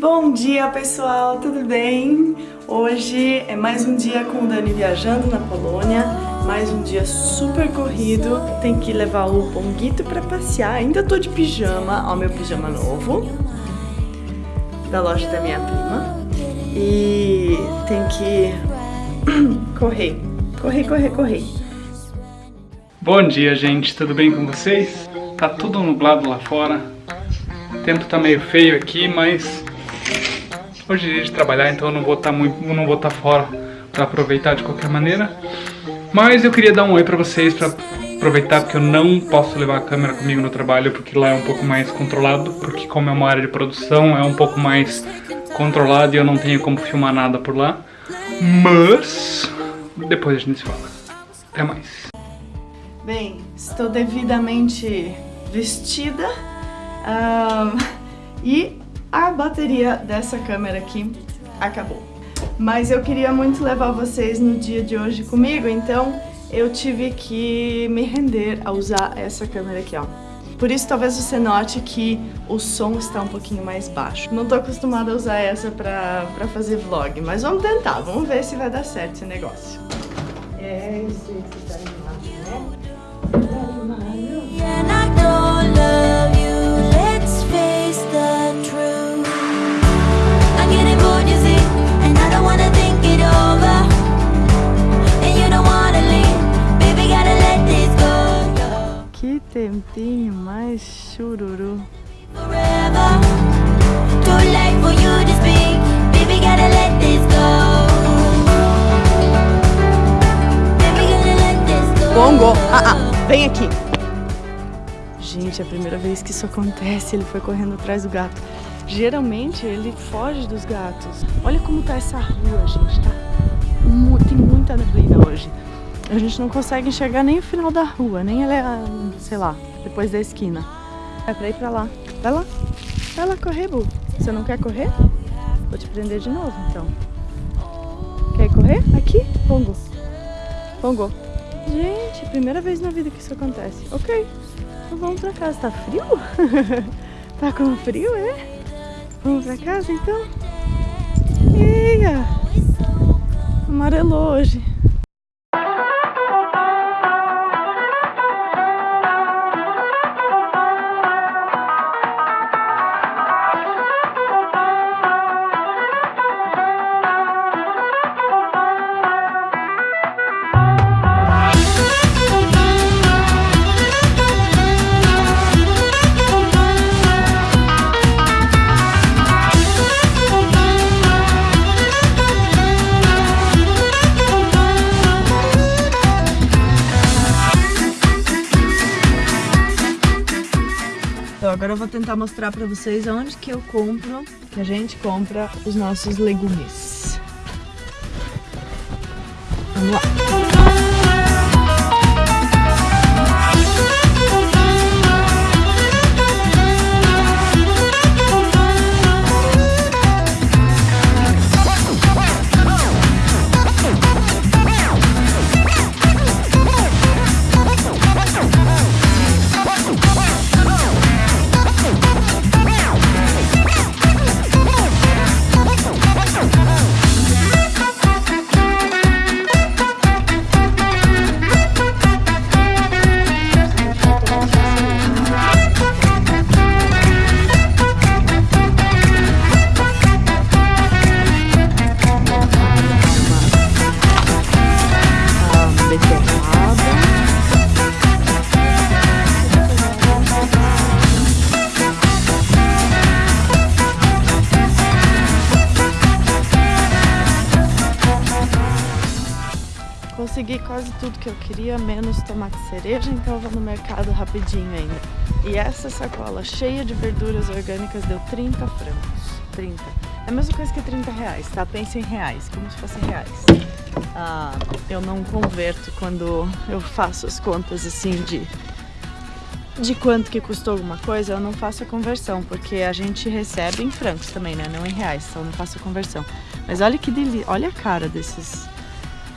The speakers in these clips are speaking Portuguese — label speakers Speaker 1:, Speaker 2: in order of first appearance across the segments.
Speaker 1: Bom dia pessoal, tudo bem? Hoje é mais um dia com o Dani viajando na Polônia, mais um dia super corrido, tem que levar o Ponguito pra passear, ainda tô de pijama, ó meu pijama novo, da loja da minha prima, e tem que correr, correr, correr, correr.
Speaker 2: Bom dia gente, tudo bem com vocês? Tá tudo nublado lá fora, o tempo tá meio feio aqui, mas Hoje é dia de trabalhar, então eu não vou estar tá muito, não vou estar tá fora para aproveitar de qualquer maneira. Mas eu queria dar um oi para vocês para aproveitar porque eu não posso levar a câmera comigo no trabalho porque lá é um pouco mais controlado, porque como é uma área de produção é um pouco mais controlado e eu não tenho como filmar nada por lá. Mas depois a gente se fala. Até mais.
Speaker 1: Bem, estou devidamente vestida um, e a bateria dessa câmera aqui acabou. Mas eu queria muito levar vocês no dia de hoje comigo, então eu tive que me render a usar essa câmera aqui, ó. Por isso talvez você note que o som está um pouquinho mais baixo. Não tô acostumada a usar essa pra, pra fazer vlog, mas vamos tentar, vamos ver se vai dar certo esse negócio. É, isso que tá tempinho mais chururu. Bongo, ah, ah, vem aqui. Gente, é a primeira vez que isso acontece, ele foi correndo atrás do gato. Geralmente ele foge dos gatos. Olha como tá essa rua, gente, tá? Tem muita neblina hoje. A gente não consegue enxergar nem o final da rua, nem ela, sei lá, depois da esquina. É pra ir pra lá. Vai lá. Vai lá correr, Bu. Você não quer correr? Vou te prender de novo, então. Quer correr? Aqui? Pongo. Pongo. Gente, primeira vez na vida que isso acontece. Ok. Então vamos pra casa. Tá frio? tá com frio, é? Vamos pra casa, então? Eia! Amarelou hoje. Agora eu vou tentar mostrar pra vocês onde que eu compro, que a gente compra os nossos legumes. Vamos lá! Consegui quase tudo que eu queria, menos tomate cereja, então eu vou no mercado rapidinho ainda. E essa sacola cheia de verduras orgânicas deu 30 francos. 30. É a mesma coisa que 30 reais, tá? Pensa em reais, como se fossem reais. Ah, eu não converto quando eu faço as contas assim de de quanto que custou alguma coisa, eu não faço a conversão, porque a gente recebe em francos também, né? Não em reais, então não faço a conversão. Mas olha que delícia, olha a cara desses,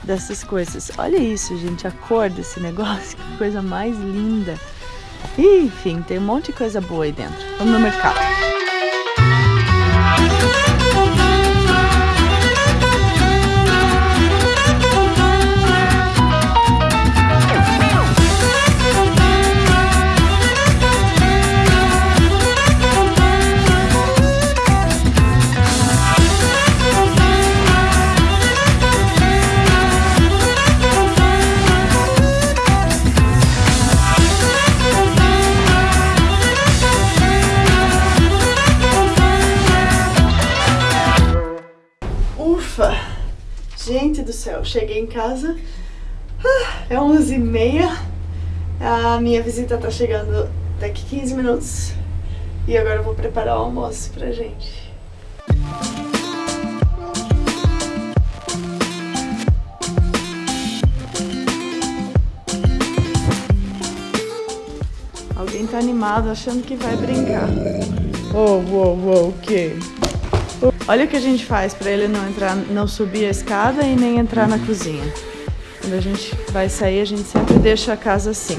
Speaker 1: dessas coisas. Olha isso, gente, a cor desse negócio, que coisa mais linda. Enfim, tem um monte de coisa boa aí dentro. Vamos no mercado. Céu, cheguei em casa, ah, é 11h30, a minha visita tá chegando daqui 15 minutos e agora eu vou preparar o almoço pra gente. Alguém tá animado achando que vai brincar. Oh, oh, oh, o quê? Olha o que a gente faz para ele não entrar, não subir a escada e nem entrar na cozinha. Quando a gente vai sair, a gente sempre deixa a casa assim.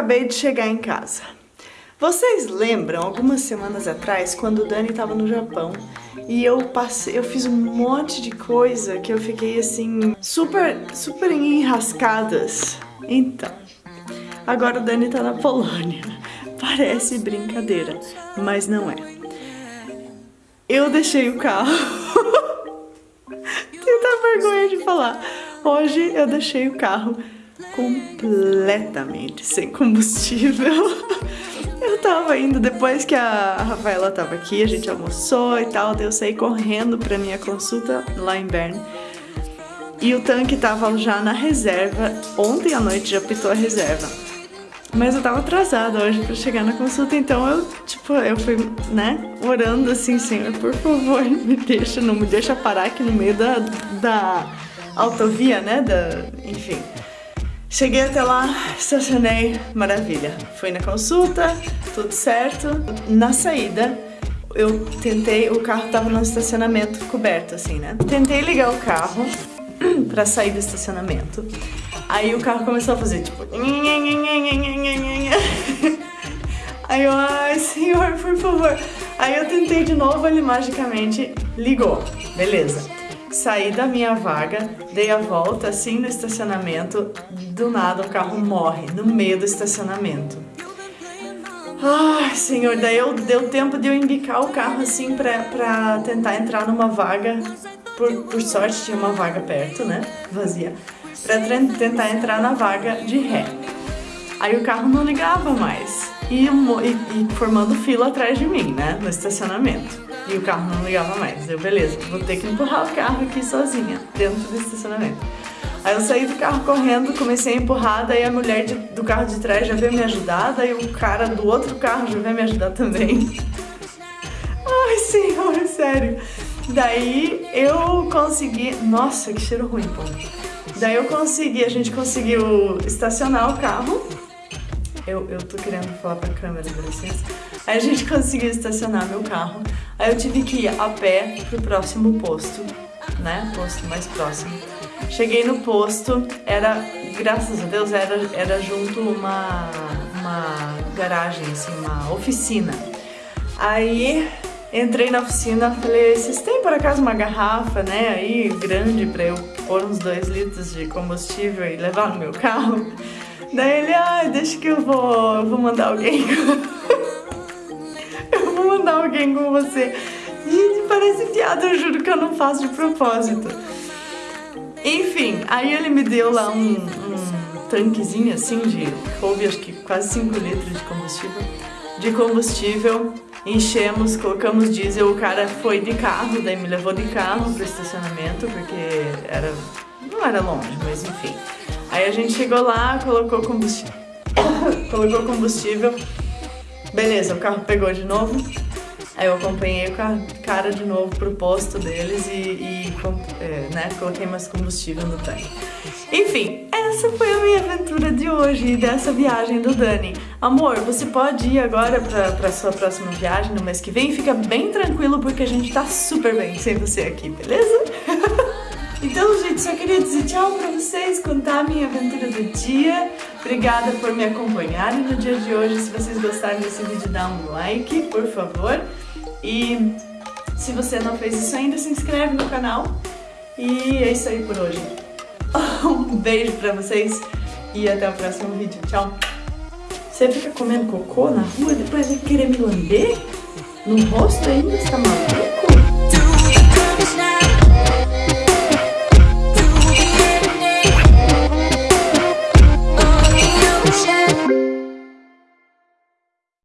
Speaker 1: Acabei de chegar em casa. Vocês lembram, algumas semanas atrás, quando o Dani estava no Japão e eu passei, eu fiz um monte de coisa que eu fiquei assim, super, super enrascadas. Então, agora o Dani tá na Polônia. Parece brincadeira, mas não é. Eu deixei o carro. Tenho vergonha de falar. Hoje eu deixei o carro completamente sem combustível. Eu tava indo, depois que a Rafaela tava aqui, a gente almoçou e tal, eu saí correndo pra minha consulta lá em Bern. E o tanque tava já na reserva, ontem à noite já pitou a reserva. Mas eu tava atrasada hoje pra chegar na consulta, então eu, tipo, eu fui, né, orando assim, Senhor, por favor, me deixa, não me deixa parar aqui no meio da, da autovia, né, da, enfim. Cheguei até lá, estacionei, maravilha. Fui na consulta, tudo certo. Na saída, eu tentei, o carro tava no estacionamento coberto, assim, né? Tentei ligar o carro pra sair do estacionamento. Aí o carro começou a fazer, tipo... Aí eu, ai, senhor, por favor. Aí eu tentei de novo, ele magicamente ligou. Beleza. Saí da minha vaga, dei a volta assim no estacionamento, do nada o carro morre no meio do estacionamento. Ai, senhor, daí eu, deu tempo de eu embicar o carro assim pra, pra tentar entrar numa vaga. Por, por sorte tinha uma vaga perto, né? Vazia. Pra tentar entrar na vaga de ré. Aí o carro não ligava mais. E, e, e formando fila atrás de mim, né? No estacionamento e o carro não ligava mais. Eu, beleza, vou ter que empurrar o carro aqui sozinha, dentro do estacionamento. Aí eu saí do carro correndo, comecei a empurrar, daí a mulher de, do carro de trás já veio me ajudar, daí o cara do outro carro já veio me ajudar também. Ai, senhor, sério. Daí eu consegui... Nossa, que cheiro ruim, pô. Daí eu consegui, a gente conseguiu estacionar o carro. Eu, eu tô querendo falar pra câmera, dá licença. Aí a gente conseguiu estacionar meu carro. Aí eu tive que ir a pé pro próximo posto, né? Posto mais próximo. Cheguei no posto, era, graças a Deus, era, era junto uma, uma garagem, assim, uma oficina. Aí entrei na oficina, falei, vocês têm por acaso uma garrafa, né, aí grande pra eu pôr uns dois litros de combustível e levar no meu carro? Daí ele, ah, deixa que eu vou, eu vou mandar alguém. mandar alguém com você. Gente, parece piada, eu juro que eu não faço de propósito. Enfim, aí ele me deu lá um, um tanquezinho assim de, coube acho que quase 5 litros de combustível. De combustível, enchemos, colocamos diesel, o cara foi de carro, daí me levou de carro pro estacionamento, porque era, não era longe, mas enfim. Aí a gente chegou lá, colocou combustível, colocou combustível, beleza, o carro pegou de novo, Aí eu acompanhei o cara de novo pro posto deles e, e é, né, coloquei mais combustível no tanque. Enfim, essa foi a minha aventura de hoje e dessa viagem do Dani. Amor, você pode ir agora pra, pra sua próxima viagem no mês que vem. Fica bem tranquilo porque a gente tá super bem sem você aqui, beleza? Então, gente, só queria dizer tchau pra vocês, contar a minha aventura do dia. Obrigada por me acompanharem no dia de hoje. Se vocês gostaram desse vídeo, dá um like, por favor. E se você não fez isso ainda, se inscreve no canal. E é isso aí por hoje. Um beijo pra vocês e até o próximo vídeo. Tchau! Você fica comendo cocô na rua, depois vai querer me lamber? No rosto ainda, está maluco?